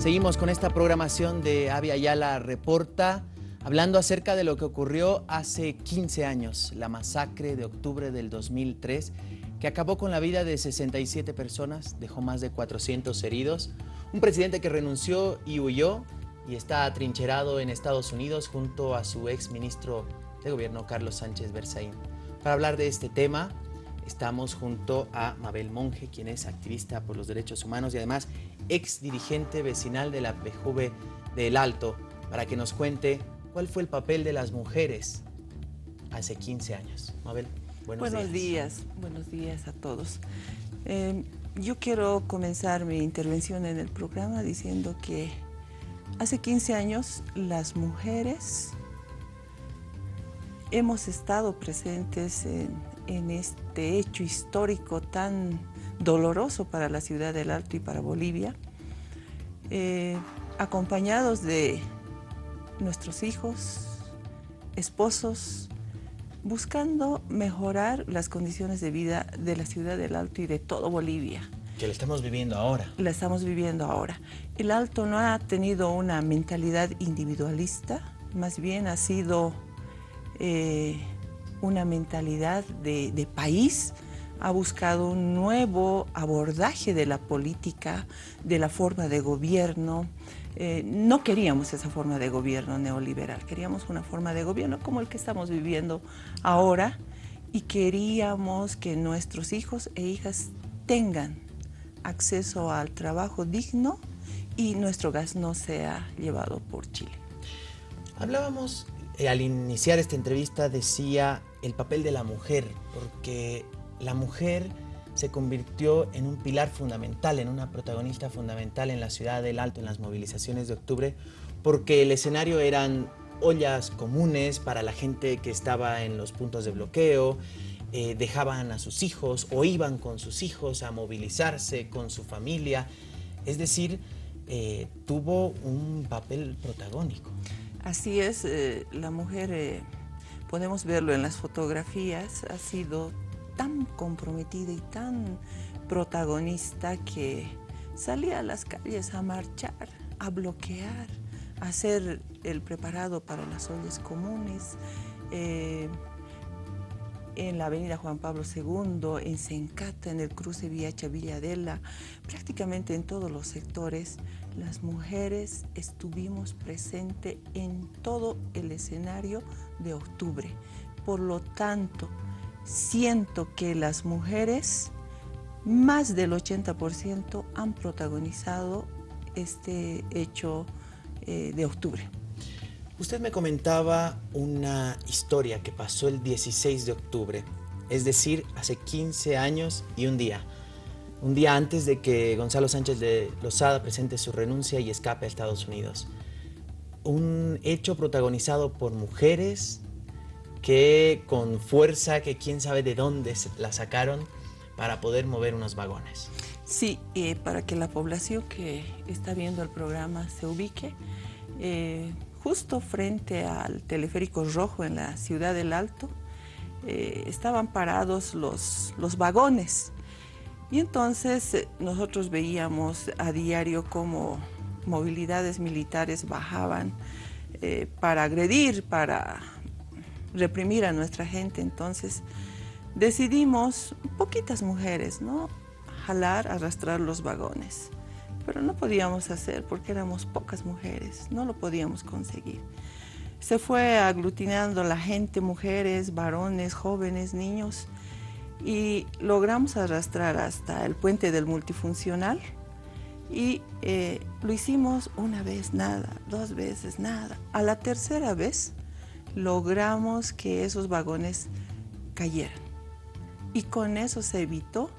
Seguimos con esta programación de Avia Yala Reporta, hablando acerca de lo que ocurrió hace 15 años, la masacre de octubre del 2003, que acabó con la vida de 67 personas, dejó más de 400 heridos, un presidente que renunció y huyó y está atrincherado en Estados Unidos junto a su ex ministro de gobierno, Carlos Sánchez Berzaín. Para hablar de este tema, estamos junto a Mabel Monge, quien es activista por los derechos humanos y además ex dirigente vecinal de la PJV del Alto, para que nos cuente cuál fue el papel de las mujeres hace 15 años. Mabel, buenos, buenos días. Buenos días a todos. Eh, yo quiero comenzar mi intervención en el programa diciendo que hace 15 años las mujeres hemos estado presentes en, este hecho histórico tan doloroso para la ciudad del Alto y para Bolivia, eh, acompañados de nuestros hijos, esposos, buscando mejorar las condiciones de vida de la ciudad del Alto y de todo Bolivia. Que la estamos viviendo ahora. La estamos viviendo ahora. El Alto no ha tenido una mentalidad individualista, más bien ha sido eh, una mentalidad de, país, ha buscado un nuevo abordaje de la política, de la forma de gobierno. Eh, no queríamos esa forma de gobierno neoliberal, queríamos una forma de gobierno como el que estamos viviendo ahora y queríamos que nuestros hijos e hijas tengan acceso al trabajo digno y nuestro gas no sea llevado por Chile. Hablábamos eh, al iniciar esta entrevista decía el papel de la mujer, porque la mujer se convirtió en un pilar fundamental, en una protagonista fundamental en la ciudad del Alto, en las movilizaciones de octubre, porque el escenario eran ollas comunes para la gente que estaba en los puntos de bloqueo, eh, dejaban a sus hijos o iban con sus hijos a movilizarse con su familia, es decir, eh, tuvo un papel protagónico. Así es, eh, la mujer, podemos verlo en las fotografías, ha sido tan comprometida y tan protagonista que salía a las calles a marchar, a bloquear, a hacer el preparado para las ollas comunes, eh, en la avenida Juan Pablo II, en Sencata, en el cruce Viacha Villadela, prácticamente en todos los sectores, las mujeres estuvimos presentes en todo el escenario de octubre. Por lo tanto, siento que las mujeres, más del 80%, han protagonizado este hecho eh, de octubre. Usted me comentaba una historia que pasó el 16 de octubre, es decir, hace 15 años y un día. Un día antes de que Gonzalo Sánchez de Lozada presente su renuncia y escape a Estados Unidos. Un hecho protagonizado por mujeres que con fuerza, que quién sabe de dónde la sacaron para poder mover unos vagones. Sí, eh, para que la población que está viendo el programa se ubique, eh, justo frente al teleférico rojo en la ciudad del Alto, eh, estaban parados los, los vagones. Y entonces nosotros veíamos a diario cómo movilidades militares bajaban para agredir, para reprimir a nuestra gente. Entonces decidimos, poquitas mujeres, ¿no? jalar, arrastrar los vagones pero no podíamos hacer porque éramos pocas mujeres, no lo podíamos conseguir. Se fue aglutinando la gente, mujeres, varones, jóvenes, niños, y logramos arrastrar hasta el puente del multifuncional y eh, lo hicimos una vez nada, dos veces nada. A la tercera vez logramos que esos vagones cayeran y con eso se evitó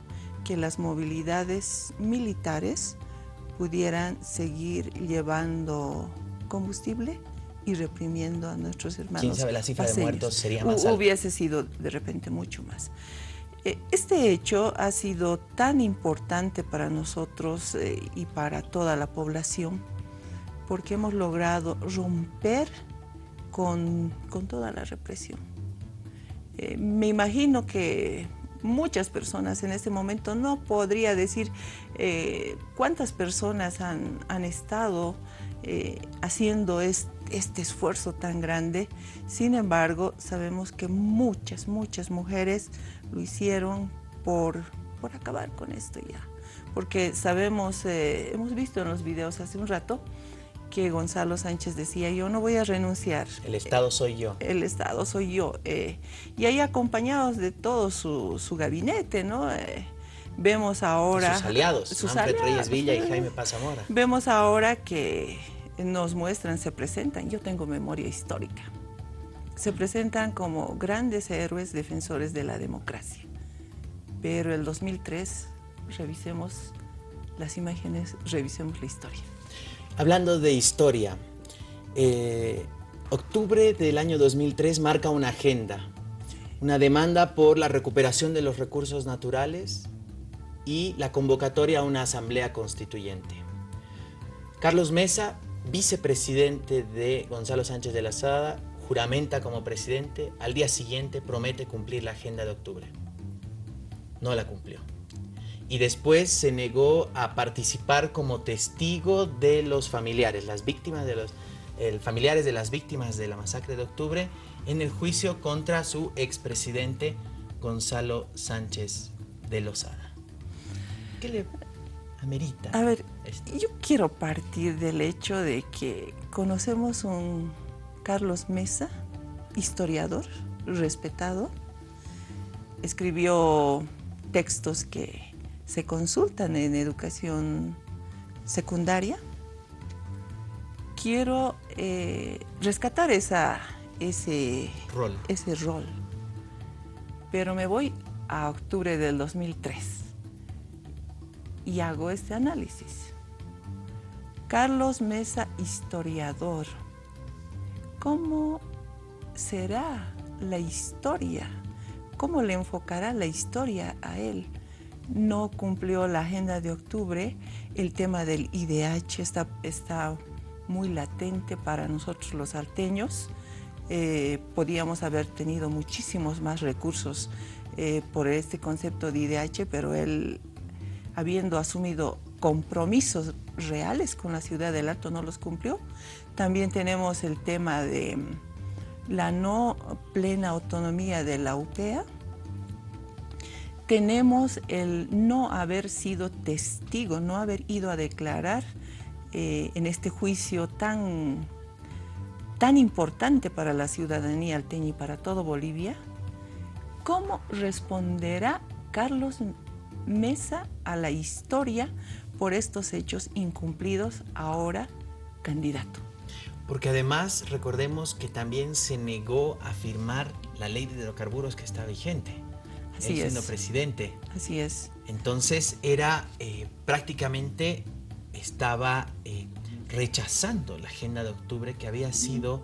que las movilidades militares pudieran seguir llevando combustible y reprimiendo a nuestros hermanos. ¿Quién sabe la cifra de muertos sería más alta? Hubiese sido de repente mucho más. Eh, este hecho ha sido tan importante para nosotros eh, y para toda la población porque hemos logrado romper con, con toda la represión. Eh, me imagino que muchas personas en este momento. No podría decir eh, cuántas personas han, estado eh, haciendo este esfuerzo tan grande. Sin embargo, sabemos que muchas, muchas mujeres lo hicieron por, por acabar con esto ya. Porque sabemos, eh, hemos visto en los videos hace un rato, que Gonzalo Sánchez decía, yo no voy a renunciar. El Estado soy yo. El Estado soy yo. Eh, y ahí acompañados de todo su, gabinete, ¿no? Eh, vemos ahora... sus aliados, sus Reyes Villa y Jaime Pazamora. Vemos ahora que nos muestran, se presentan, yo tengo memoria histórica, se presentan como grandes héroes defensores de la democracia. Pero el 2003, revisemos las imágenes, revisemos la historia. Hablando de historia, eh, octubre del año 2003 marca una agenda, una demanda por la recuperación de los recursos naturales y la convocatoria a una asamblea constituyente. Carlos Mesa, vicepresidente de Gonzalo Sánchez de la Sada, juramenta como presidente, al día siguiente promete cumplir la agenda de octubre. No la cumplió y después se negó a participar como testigo de los familiares, las víctimas de los familiares de las víctimas de la masacre de octubre en el juicio contra su expresidente Gonzalo Sánchez de Lozada. ¿Qué le amerita? A ver, yo quiero partir del hecho de que conocemos un Carlos Mesa, historiador, respetado, escribió textos que se consultan en educación secundaria. Quiero eh, rescatar esa, ese, rol. ese rol, pero me voy a octubre del 2003 y hago este análisis. Carlos Mesa, historiador. ¿Cómo será la historia? ¿Cómo le enfocará la historia a él? No cumplió la agenda de octubre, el tema del IDH está, está muy latente para nosotros los salteños. Eh, podíamos haber tenido muchísimos más recursos eh, por este concepto de IDH, pero él, habiendo asumido compromisos reales con la ciudad del Alto, no los cumplió. También tenemos el tema de la no plena autonomía de la UPEA, tenemos el no haber sido testigo, no haber ido a declarar eh, en este juicio tan, tan importante para la ciudadanía alteña y para todo Bolivia, ¿cómo responderá Carlos Mesa a la historia por estos hechos incumplidos ahora candidato? Porque además recordemos que también se negó a firmar la ley de hidrocarburos que está vigente siendo presidente. Así es. Entonces era eh, prácticamente estaba eh, rechazando la agenda de octubre que había sido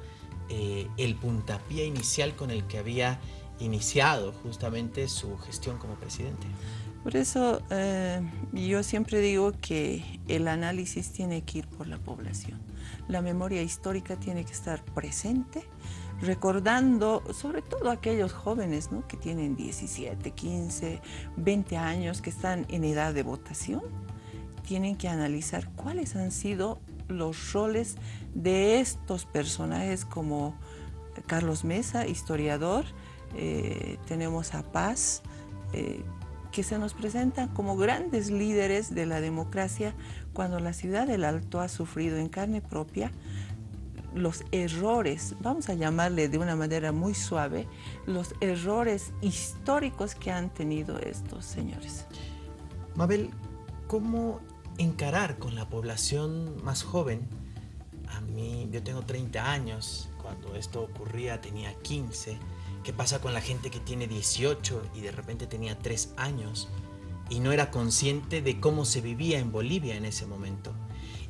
eh, el puntapié inicial con el que había iniciado justamente su gestión como presidente. Por eso yo siempre digo que el análisis tiene que ir por la población. La memoria histórica tiene que estar presente recordando sobre todo aquellos jóvenes que tienen 17, 15, 20 años, que están en edad de votación, tienen que analizar cuáles han sido los roles de estos personajes como Carlos Mesa, historiador, eh, tenemos a Paz, eh, que se nos presentan como grandes líderes de la democracia cuando la ciudad del Alto ha sufrido en carne propia los errores, vamos a llamarle de una manera muy suave, los errores históricos que han tenido estos señores. Mabel, ¿cómo encarar con la población más joven? A mí, yo tengo 30 años, cuando esto ocurría tenía 15. ¿Qué pasa con la gente que tiene 18 y de repente tenía 3 años y no era consciente de cómo se vivía en Bolivia en ese momento?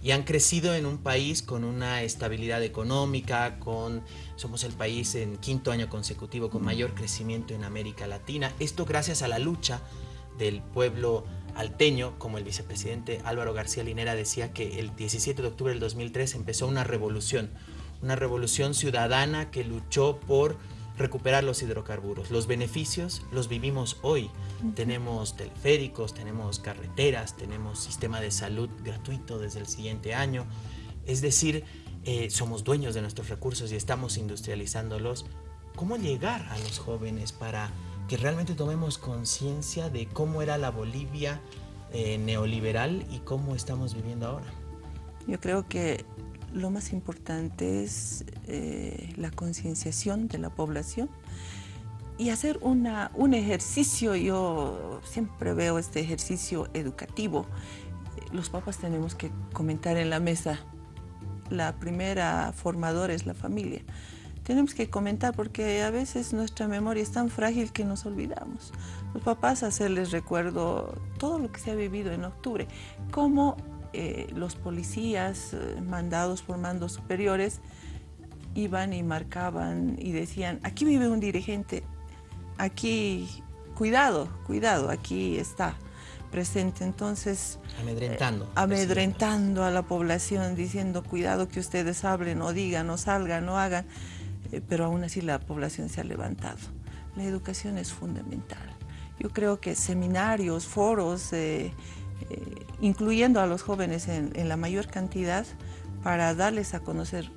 Y han crecido en un país con una estabilidad económica, con, somos el país en quinto año consecutivo con mayor crecimiento en América Latina. Esto gracias a la lucha del pueblo alteño, como el vicepresidente Álvaro García Linera decía que el 17 de octubre del 2003 empezó una revolución, una revolución ciudadana que luchó por recuperar los hidrocarburos. Los beneficios los vivimos hoy. Tenemos teleféricos, tenemos carreteras, tenemos sistema de salud gratuito desde el siguiente año. Es decir, eh, somos dueños de nuestros recursos y estamos industrializándolos. ¿Cómo llegar a los jóvenes para que realmente tomemos conciencia de cómo era la Bolivia eh, neoliberal y cómo estamos viviendo ahora? Yo creo que lo más importante es eh, la concienciación de la población y hacer una, un ejercicio, yo siempre veo este ejercicio educativo. Los papás tenemos que comentar en la mesa, la primera formadora es la familia. Tenemos que comentar porque a veces nuestra memoria es tan frágil que nos olvidamos. Los papás hacerles recuerdo todo lo que se ha vivido en octubre, cómo eh, los policías eh, mandados por mandos superiores iban y marcaban y decían, aquí vive un dirigente, aquí, cuidado, cuidado, aquí está presente. Entonces, amedrentando. Eh, amedrentando a la población, diciendo, cuidado que ustedes hablen o digan o salgan o hagan, pero aún así la población se ha levantado. La educación es fundamental. Yo creo que seminarios, foros, eh, incluyendo a los jóvenes en, la mayor cantidad para darles a conocer,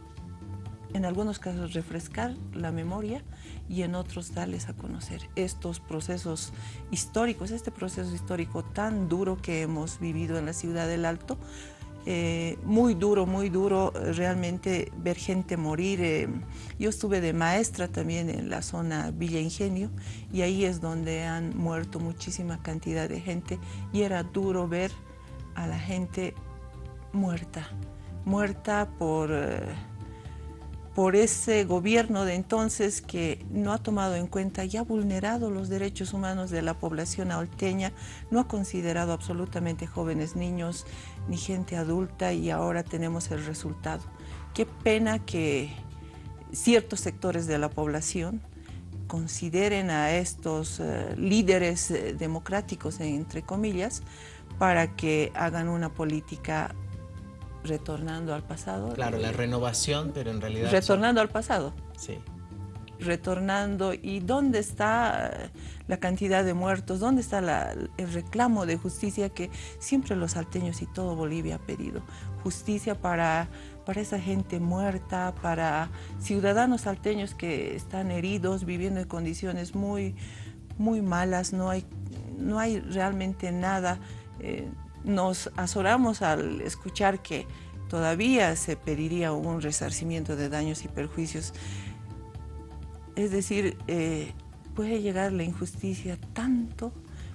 en algunos casos refrescar la memoria y en otros darles a conocer estos procesos históricos, este proceso histórico tan duro que hemos vivido en la ciudad del Alto, eh, muy duro, muy duro realmente ver gente morir. Eh, yo estuve de maestra también en la zona Villa Ingenio y ahí es donde han muerto muchísima cantidad de gente y era duro ver a la gente muerta, muerta por... Eh, por ese gobierno de entonces que no ha tomado en cuenta y ha vulnerado los derechos humanos de la población alteña, no ha considerado absolutamente jóvenes, niños ni gente adulta y ahora tenemos el resultado. Qué pena que ciertos sectores de la población consideren a estos eh, líderes eh, democráticos, entre comillas, para que hagan una política retornando al pasado. Claro, la renovación, pero en realidad... Retornando al pasado. Sí. Retornando, ¿y dónde está la cantidad de muertos? ¿Dónde está el reclamo de justicia que siempre los salteños y todo Bolivia ha pedido? Justicia para, para esa gente muerta, para ciudadanos salteños que están heridos, viviendo en condiciones muy, muy malas, no hay, no hay realmente nada. Eh, nos azoramos al escuchar que todavía se pediría un resarcimiento de daños y perjuicios. Es decir, eh, puede llegar la injusticia tanto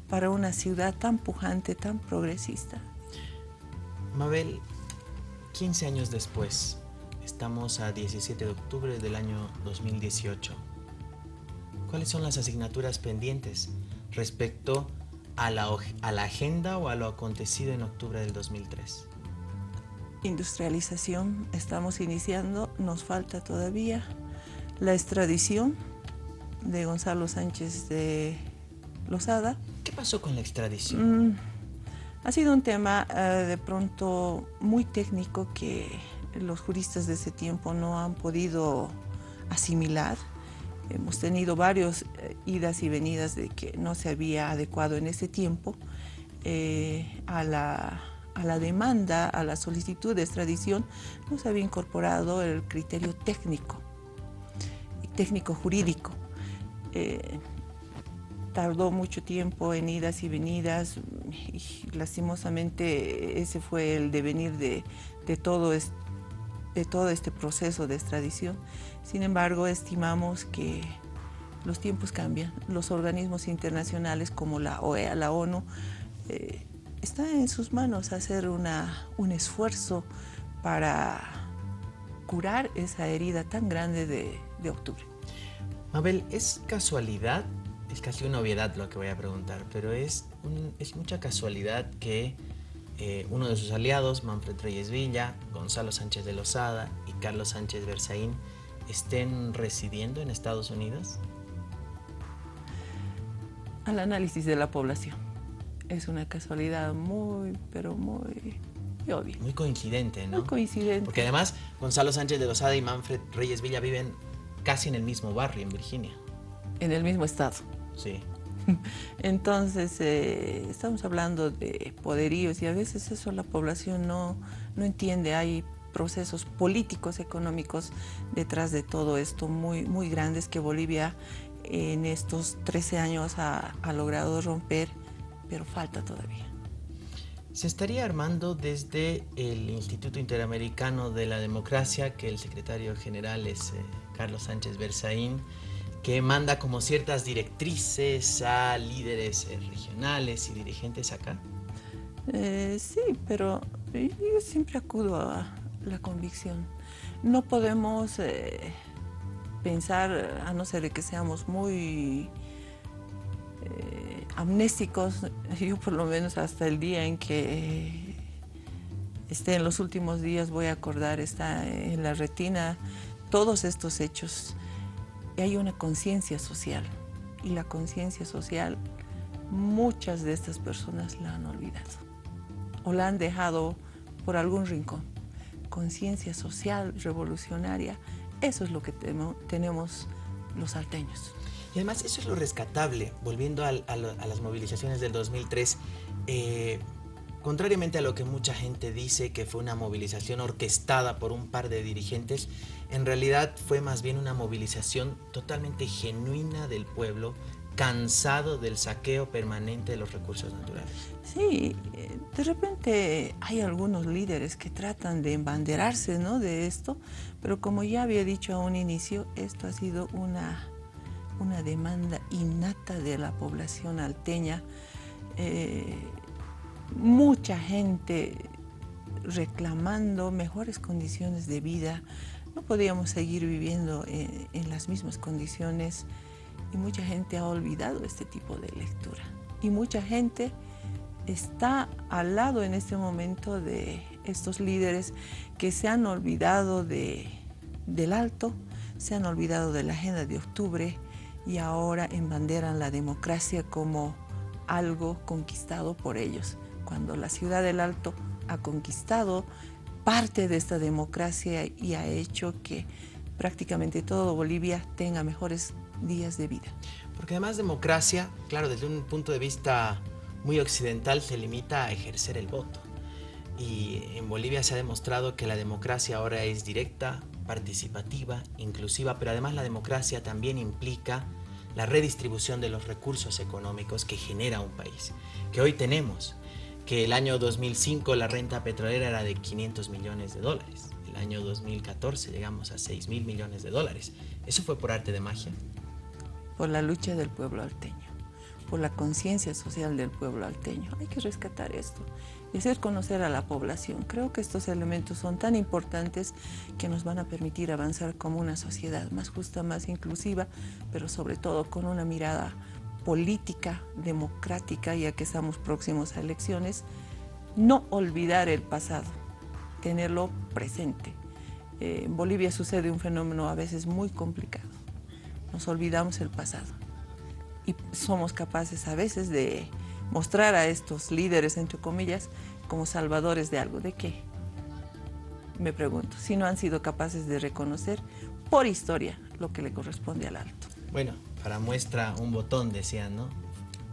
para una ciudad tan pujante, tan progresista. Mabel, 15 años después, estamos a 17 de octubre del año 2018. ¿Cuáles son las asignaturas pendientes respecto a la, a la agenda o a lo acontecido en octubre del 2003? Industrialización, estamos iniciando, nos falta todavía la extradición de Gonzalo Sánchez de Lozada. ¿Qué pasó con la extradición? Mm, ha sido un tema eh, de pronto muy técnico que los juristas de ese tiempo no han podido asimilar. Hemos tenido varios eh, idas y venidas de que no se había adecuado en ese tiempo eh, a, la, demanda, a la solicitud de extradición, no se había incorporado el criterio técnico, técnico jurídico. Eh, tardó mucho tiempo en idas y venidas y lastimosamente ese fue el devenir de, de todo este de todo este proceso de extradición. Sin embargo, estimamos que los tiempos cambian. Los organismos internacionales como la OEA, la ONU, eh, está en sus manos hacer una, un esfuerzo para curar esa herida tan grande de, de octubre. Mabel, ¿es casualidad? Es casi una obviedad lo que voy a preguntar, pero es, es mucha casualidad que eh, uno de sus aliados, Manfred Reyes Villa, Gonzalo Sánchez de Lozada y Carlos Sánchez Berzaín, estén residiendo en Estados Unidos? Al análisis de la población. Es una casualidad muy, pero muy obvia. Muy coincidente, ¿no? Muy coincidente. Porque además Gonzalo Sánchez de Lozada y Manfred Reyes Villa viven casi en el mismo barrio, en Virginia. En el mismo estado. Sí. Entonces, eh, estamos hablando de poderíos y a veces eso la población no, no entiende. Hay procesos políticos, económicos detrás de todo esto muy, muy grandes que Bolivia en estos 13 años ha, ha logrado romper, pero falta todavía. Se estaría armando desde el Instituto Interamericano de la Democracia, que el secretario general es eh, Carlos Sánchez Berzaín, que manda como ciertas directrices a líderes eh, regionales y dirigentes acá. Eh, sí, pero yo siempre acudo a la convicción. No podemos eh, pensar, a no ser de que seamos muy eh, amnésicos, yo por lo menos hasta el día en que esté en los últimos días voy a acordar, está en la retina todos estos hechos. Y hay una conciencia social y la conciencia social muchas de estas personas la han olvidado o la han dejado por algún rincón. Conciencia social revolucionaria, eso es lo que tenemos los salteños. Y además eso es lo rescatable, volviendo a, las movilizaciones del 2003, eh, contrariamente a lo que mucha gente dice que fue una movilización orquestada por un par de dirigentes, en realidad fue más bien una movilización totalmente genuina del pueblo, cansado del saqueo permanente de los recursos naturales. Sí, de repente hay algunos líderes que tratan de embanderarse ¿no? de esto, pero como ya había dicho a un inicio, esto ha sido una una demanda innata de la población alteña. Eh, mucha gente reclamando mejores condiciones de vida. No podíamos seguir viviendo en, las mismas condiciones y mucha gente ha olvidado este tipo de lectura. Y mucha gente está al lado en este momento de estos líderes que se han olvidado de, del alto, se han olvidado de la agenda de octubre, y ahora embanderan la democracia como algo conquistado por ellos, cuando la ciudad del Alto ha conquistado parte de esta democracia y ha hecho que prácticamente todo Bolivia tenga mejores días de vida. Porque además democracia, claro, desde un punto de vista muy occidental se limita a ejercer el voto. Y en Bolivia se ha demostrado que la democracia ahora es directa, participativa, inclusiva, pero además la democracia también implica la redistribución de los recursos económicos que genera un país, que hoy tenemos, que el año 2005 la renta petrolera era de 500 millones de dólares, el año 2014 llegamos a 6 mil millones de dólares. ¿Eso fue por arte de magia? Por la lucha del pueblo alteño, por la conciencia social del pueblo alteño. Hay que rescatar esto y hacer conocer a la población. Creo que estos elementos son tan importantes que nos van a permitir avanzar como una sociedad más justa, más inclusiva, pero sobre todo con una mirada política, democrática, ya que estamos próximos a elecciones, no olvidar el pasado, tenerlo presente. Eh, en Bolivia sucede un fenómeno a veces muy complicado. Nos olvidamos el pasado y somos capaces a veces de mostrar a estos líderes, entre comillas, como salvadores de algo. ¿De qué? Me pregunto, si no han sido capaces de reconocer por historia lo que le corresponde al alto. Bueno, para muestra un botón decían, ¿no?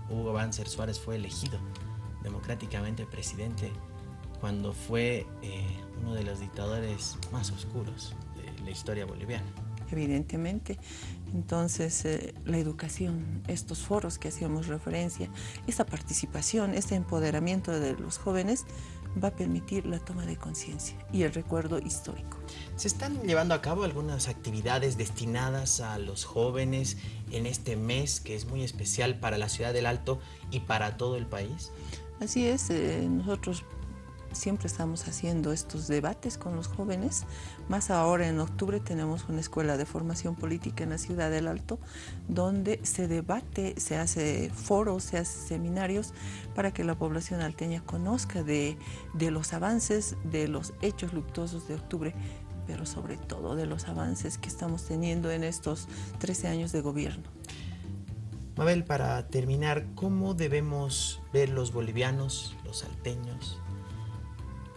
Hugo Banzer Suárez fue elegido democráticamente presidente cuando fue eh, uno de los dictadores más oscuros de la historia boliviana. Evidentemente, entonces, eh, la educación, estos foros que hacíamos referencia, esta participación, este empoderamiento de los jóvenes va a permitir la toma de conciencia y el recuerdo histórico. ¿Se están llevando a cabo algunas actividades destinadas a los jóvenes en este mes que es muy especial para la ciudad del Alto y para todo el país? Así es, eh, nosotros siempre estamos haciendo estos debates con los jóvenes, más ahora en octubre tenemos una escuela de formación política en la ciudad del Alto, donde se debate, se hace foros, se hace seminarios para que la población alteña conozca de, de los avances, de los hechos luctuosos de octubre, pero sobre todo de los avances que estamos teniendo en estos 13 años de gobierno. Mabel, para terminar, ¿cómo debemos ver los bolivianos, los salteños,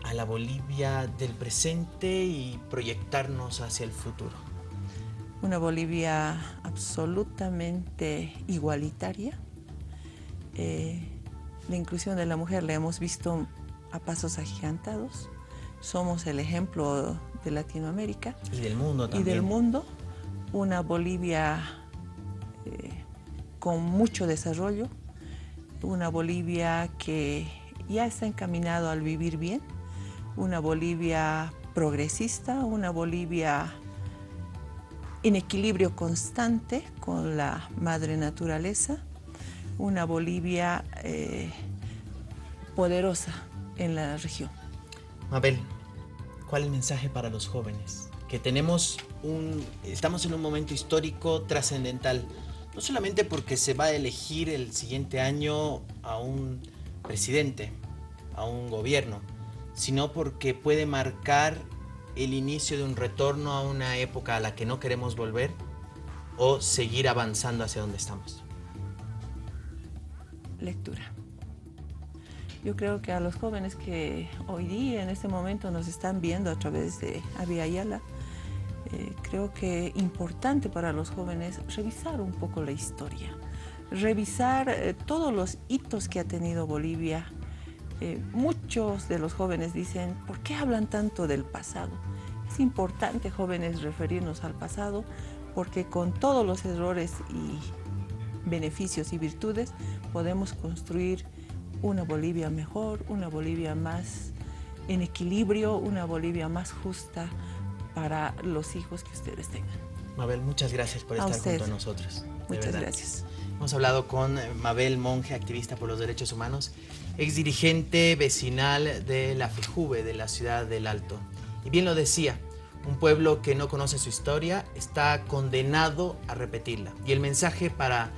a la Bolivia del presente y proyectarnos hacia el futuro? una Bolivia absolutamente igualitaria. Eh, la inclusión de la mujer la hemos visto a pasos agigantados. Somos el ejemplo de Latinoamérica. Y del mundo también. Y del mundo. Una Bolivia eh, con mucho desarrollo. Una Bolivia que ya está encaminado al vivir bien. Una Bolivia progresista, una Bolivia en equilibrio constante con la madre naturaleza, una Bolivia eh, poderosa en la región. Mabel, ¿cuál es el mensaje para los jóvenes? Que tenemos un, estamos en un momento histórico trascendental, no solamente porque se va a elegir el siguiente año a un presidente, a un gobierno, sino porque puede marcar el inicio de un retorno a una época a la que no queremos volver o seguir avanzando hacia donde estamos? Lectura. Yo creo que a los jóvenes que hoy día, en este momento, nos están viendo a través de Avia Ayala, eh, creo que importante para los jóvenes revisar un poco la historia, revisar eh, todos los hitos que ha tenido Bolivia eh, muchos de los jóvenes dicen, ¿por qué hablan tanto del pasado? Es importante, jóvenes, referirnos al pasado porque con todos los errores y beneficios y virtudes podemos construir una Bolivia mejor, una Bolivia más en equilibrio, una Bolivia más justa para los hijos que ustedes tengan. Mabel, muchas gracias por estar junto a nosotros. Muchas gracias. Hemos hablado con Mabel Monge, activista por los derechos humanos, ex dirigente vecinal de la FEJUVE de la ciudad del Alto. Y bien lo decía, un pueblo que no conoce su historia está condenado a repetirla. Y el mensaje para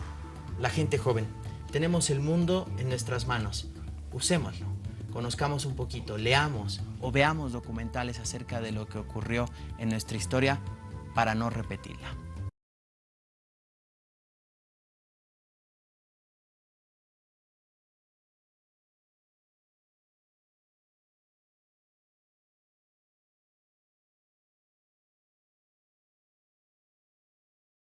la gente joven, tenemos el mundo en nuestras manos, usémoslo, conozcamos un poquito, leamos o veamos documentales acerca de lo que ocurrió en nuestra historia para no repetirla.